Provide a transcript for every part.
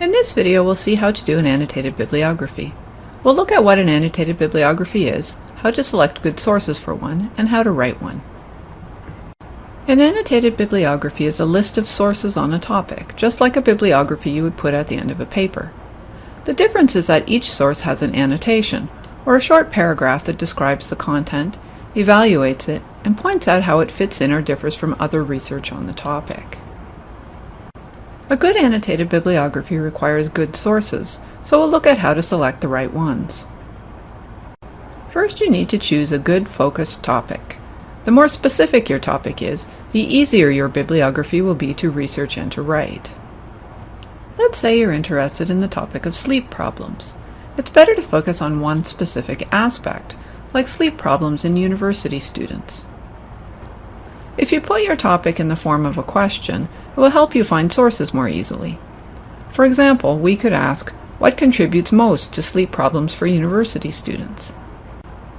In this video we'll see how to do an annotated bibliography. We'll look at what an annotated bibliography is, how to select good sources for one, and how to write one. An annotated bibliography is a list of sources on a topic, just like a bibliography you would put at the end of a paper. The difference is that each source has an annotation, or a short paragraph that describes the content, evaluates it, and points out how it fits in or differs from other research on the topic. A good annotated bibliography requires good sources, so we'll look at how to select the right ones. First you need to choose a good focused topic. The more specific your topic is, the easier your bibliography will be to research and to write. Let's say you're interested in the topic of sleep problems. It's better to focus on one specific aspect, like sleep problems in university students. If you put your topic in the form of a question, it will help you find sources more easily. For example, we could ask, what contributes most to sleep problems for university students?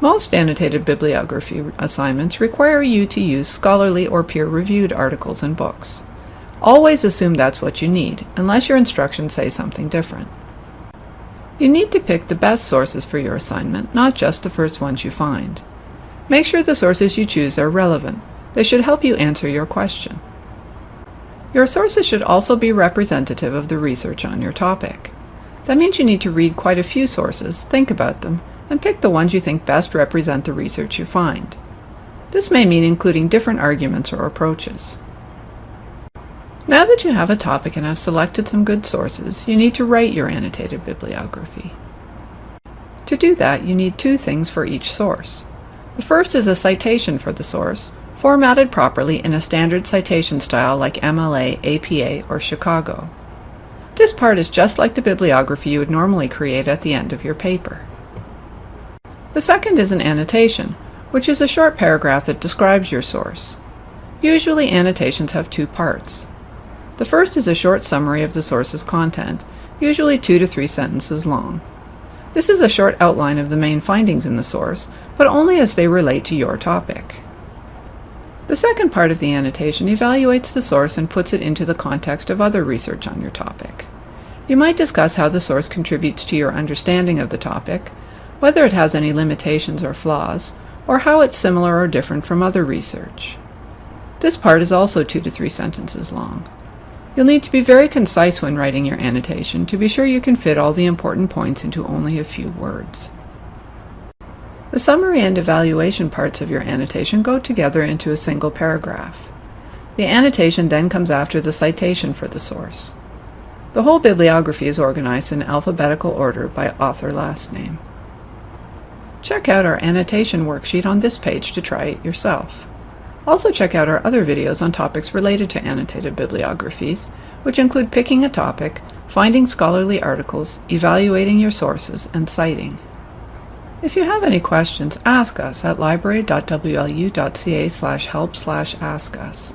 Most annotated bibliography assignments require you to use scholarly or peer-reviewed articles and books. Always assume that's what you need, unless your instructions say something different. You need to pick the best sources for your assignment, not just the first ones you find. Make sure the sources you choose are relevant, they should help you answer your question. Your sources should also be representative of the research on your topic. That means you need to read quite a few sources, think about them, and pick the ones you think best represent the research you find. This may mean including different arguments or approaches. Now that you have a topic and have selected some good sources, you need to write your annotated bibliography. To do that, you need two things for each source. The first is a citation for the source, formatted properly in a standard citation style like MLA, APA, or Chicago. This part is just like the bibliography you would normally create at the end of your paper. The second is an annotation, which is a short paragraph that describes your source. Usually annotations have two parts. The first is a short summary of the source's content, usually two to three sentences long. This is a short outline of the main findings in the source, but only as they relate to your topic. The second part of the annotation evaluates the source and puts it into the context of other research on your topic. You might discuss how the source contributes to your understanding of the topic, whether it has any limitations or flaws, or how it's similar or different from other research. This part is also two to three sentences long. You'll need to be very concise when writing your annotation to be sure you can fit all the important points into only a few words. The summary and evaluation parts of your annotation go together into a single paragraph. The annotation then comes after the citation for the source. The whole bibliography is organized in alphabetical order by author last name. Check out our annotation worksheet on this page to try it yourself. Also check out our other videos on topics related to annotated bibliographies, which include picking a topic, finding scholarly articles, evaluating your sources, and citing. If you have any questions, ask us at library.wlu.ca slash help slash ask us.